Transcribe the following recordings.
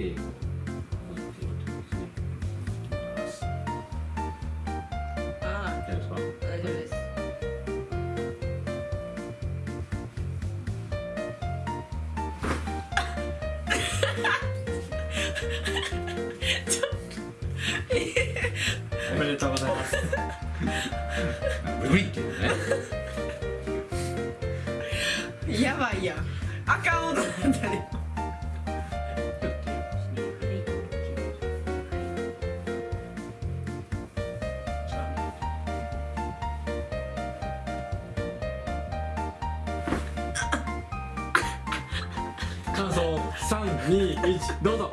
て置いておすねあ大丈夫ですかあ大丈夫ですおめでとうございます。無理っていうねやばいやん。あかん音なんだね感想321どうぞ。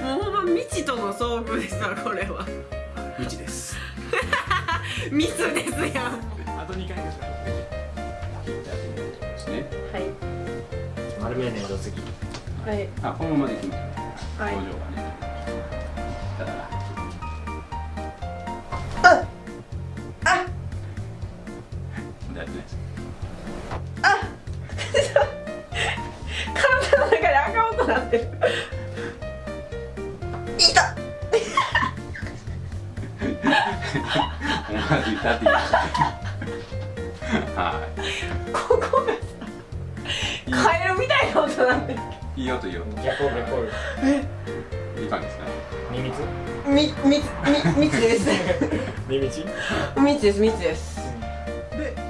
もうほんま未知との遭遇ですわこれは。未知です。ミスですやん。あと2回ですですねはい。丸めねえぞ次はい。あこのままできますねはい。表情がねなってるいた思わず歌って言いたはここがさカエルみたいな音なんでいいいよといいよ逆を逆をいい感じですね耳つみみみみつです耳ちみつですみつですで、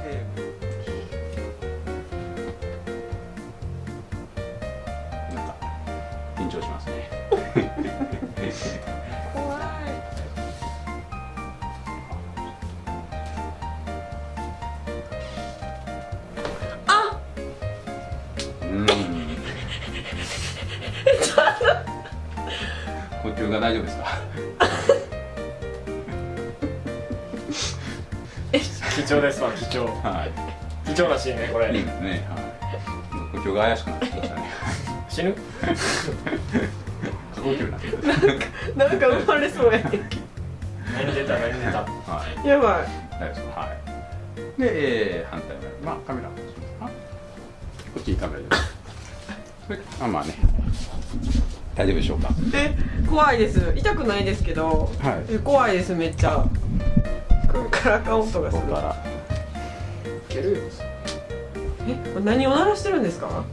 緊張しますね。怖い。あ。うん。呼吸が大丈夫ですか？貴重ですわ貴重。はい。貴重らしいねこれ。いいですねはい。呼吸が怪しくなってきましたね死ぬ？過呼吸にななんか生まれそうやね 何出た？何出た？たはい。やばい大丈夫ですかはい。で、えー、反対側まあカメラ。こっちにカメラであまあね。大丈夫でしょうか。え怖いです痛くないですけど、はいえ怖いですめっちゃ。からあかん音がする。いけるえこれ何を鳴らしてるんですか？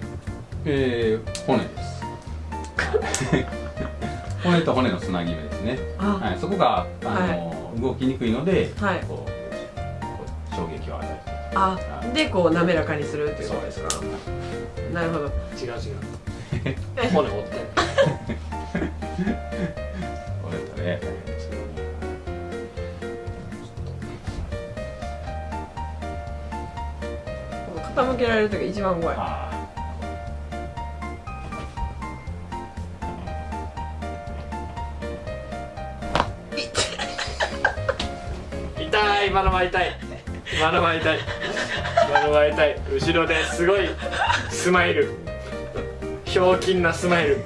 えー、骨です。骨と骨のつなぎ目ですね。あ。はい、そこがあの、動きにくいので、はい。こうこう衝撃を与えるあでこう滑らかにするっていうことですか？なるほど。違う違う。骨折って。これ と。ね傾けられる時が一番怖い痛い今のは痛い。今のは痛い。今のは痛い。後ろですごいスマイル。ひょうきんなスマイル。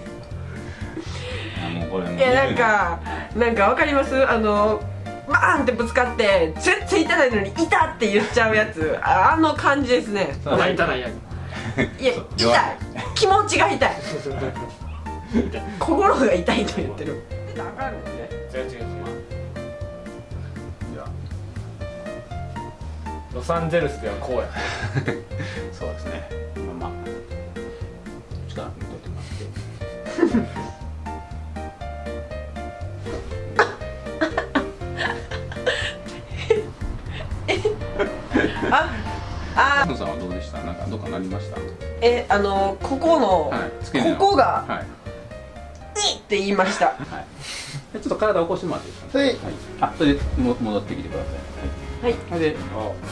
いやなんかなんかわかります？あのバーンってぶつかって全然痛ないのに「痛っ!」って言っちゃうやつ。ああの感じですね。泣いたらやいやそう痛い。気持ちが痛い。心が痛いと言ってるロサンゼルスではこうや。そうですね。まあまあ。力抜いといてもらって。あ あ。野さんはどうでした？なんかどっかなりました？えあのここの、はい。ここがはい「い」って言いました。はい。でちょっと体起こしてもらっていいですか？はい。はい、あそれでも戻ってきてください。はいはい。で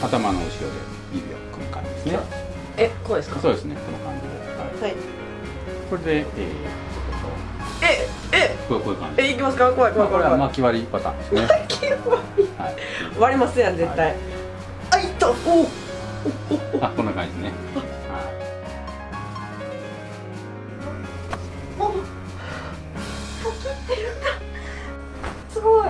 頭の後ろで指を組む感じですね。えこうですか？そうですね。この感じで。はい、はい、これで、えー、ええこうこういう感じ。えいきますか？怖い怖い怖い、まあ、これは巻き割りパターンですね。巻き割り、はい、割りますやん絶対、はい、あいった。おおあこんな感じですねすごい。